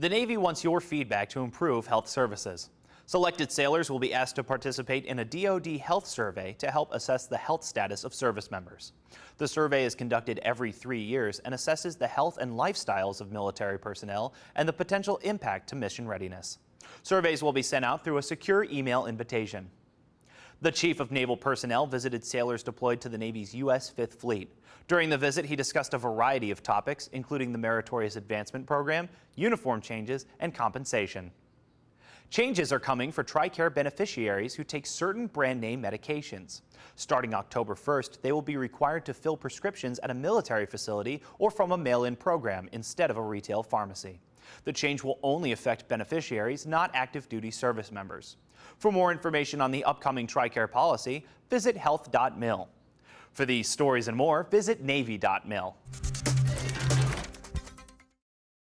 The Navy wants your feedback to improve health services. Selected sailors will be asked to participate in a DoD health survey to help assess the health status of service members. The survey is conducted every three years and assesses the health and lifestyles of military personnel and the potential impact to mission readiness. Surveys will be sent out through a secure email invitation. The Chief of Naval Personnel visited sailors deployed to the Navy's U.S. Fifth Fleet. During the visit, he discussed a variety of topics, including the Meritorious Advancement Program, uniform changes, and compensation. Changes are coming for TRICARE beneficiaries who take certain brand name medications. Starting October 1st, they will be required to fill prescriptions at a military facility or from a mail-in program instead of a retail pharmacy. The change will only affect beneficiaries, not active duty service members. For more information on the upcoming TRICARE policy, visit health.mil. For these stories and more, visit Navy.mil.